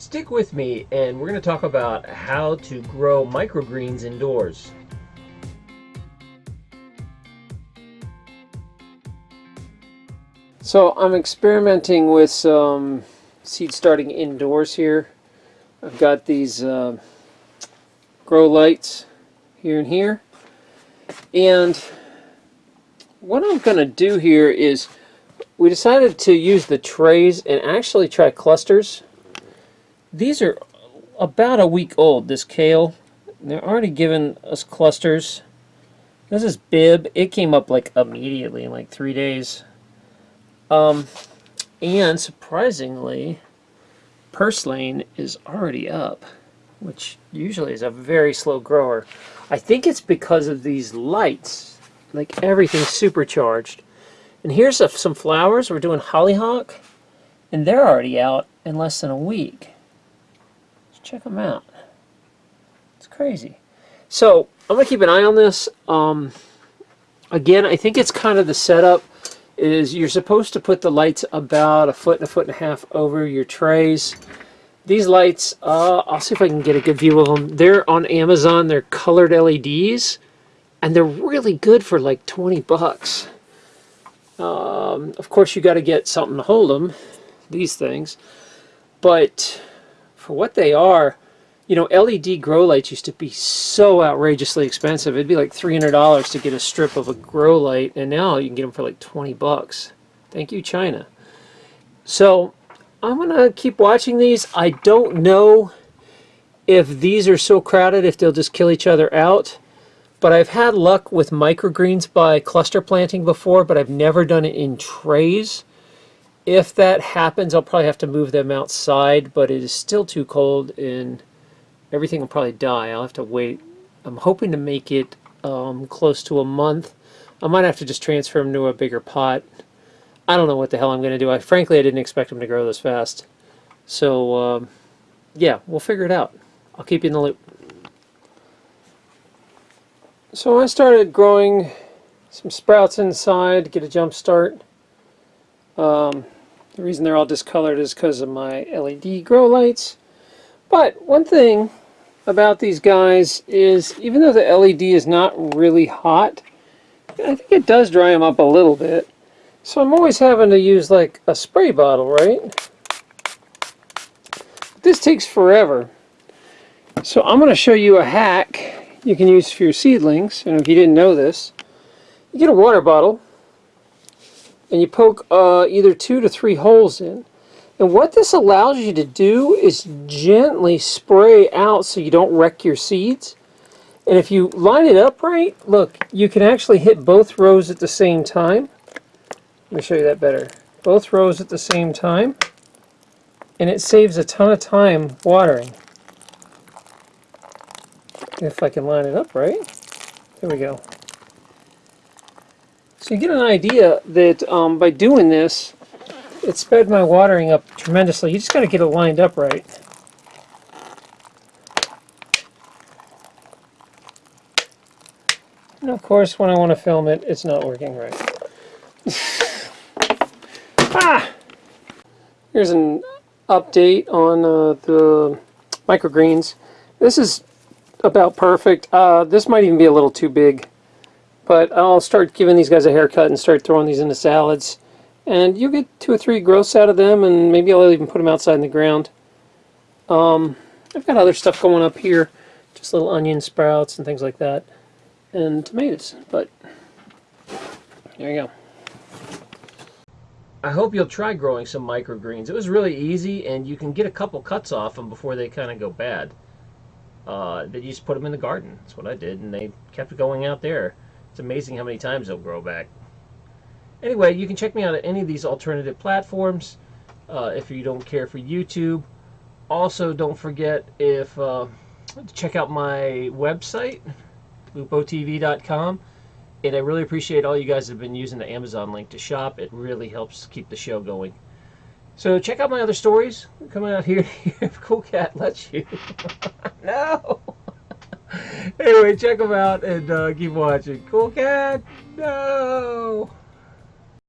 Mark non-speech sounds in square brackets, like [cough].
Stick with me and we're going to talk about how to grow microgreens indoors. So I'm experimenting with some seed starting indoors here. I've got these uh, grow lights here and here. And what I'm going to do here is we decided to use the trays and actually try clusters. These are about a week old, this kale. They're already giving us clusters. This is Bibb. It came up like immediately in like three days. Um, and surprisingly, purslane is already up, which usually is a very slow grower. I think it's because of these lights. Like everything's supercharged. And here's a, some flowers. We're doing hollyhock. And they're already out in less than a week. Check them out. It's crazy. So I'm going to keep an eye on this. Um, again, I think it's kind of the setup is you're supposed to put the lights about a foot and a foot and a half over your trays. These lights, uh, I'll see if I can get a good view of them. They're on Amazon. They're colored LEDs, and they're really good for like 20 bucks. Um, of course, you got to get something to hold them, these things. But for what they are, you know, LED grow lights used to be so outrageously expensive. It'd be like $300 to get a strip of a grow light, and now you can get them for like 20 bucks. Thank you, China. So I'm going to keep watching these. I don't know if these are so crowded, if they'll just kill each other out. But I've had luck with microgreens by cluster planting before, but I've never done it in trays. If that happens, I'll probably have to move them outside, but it is still too cold and everything will probably die. I'll have to wait. I'm hoping to make it um, close to a month. I might have to just transfer them to a bigger pot. I don't know what the hell I'm going to do. I Frankly, I didn't expect them to grow this fast. So, um, yeah, we'll figure it out. I'll keep you in the loop. So I started growing some sprouts inside to get a jump start. Um, the reason they're all discolored is because of my LED grow lights. But one thing about these guys is even though the LED is not really hot, I think it does dry them up a little bit. So I'm always having to use like a spray bottle, right? This takes forever. So I'm going to show you a hack you can use for your seedlings. And if you didn't know this, you get a water bottle and you poke uh, either two to three holes in. And what this allows you to do is gently spray out so you don't wreck your seeds. And if you line it up right, look, you can actually hit both rows at the same time. Let me show you that better. Both rows at the same time. And it saves a ton of time watering. If I can line it up right. There we go. So you get an idea that um, by doing this, it sped my watering up tremendously. You just got to get it lined up right. And of course, when I want to film it, it's not working right. [laughs] ah! Here's an update on uh, the microgreens. This is about perfect. Uh, this might even be a little too big. But I'll start giving these guys a haircut and start throwing these into salads. And you get two or three growths out of them, and maybe I'll even put them outside in the ground. Um, I've got other stuff going up here. Just little onion sprouts and things like that. And tomatoes. But there you go. I hope you'll try growing some microgreens. It was really easy, and you can get a couple cuts off them before they kind of go bad. Uh, you just put them in the garden. That's what I did, and they kept going out there. It's amazing how many times they'll grow back. Anyway, you can check me out at any of these alternative platforms uh, if you don't care for YouTube. Also, don't forget if uh, check out my website, lupotv.com. And I really appreciate all you guys have been using the Amazon link to shop. It really helps keep the show going. So check out my other stories coming out here [laughs] Cool Cat lets you. [laughs] no! Anyway, check them out and uh, keep watching. Cool Cat, no!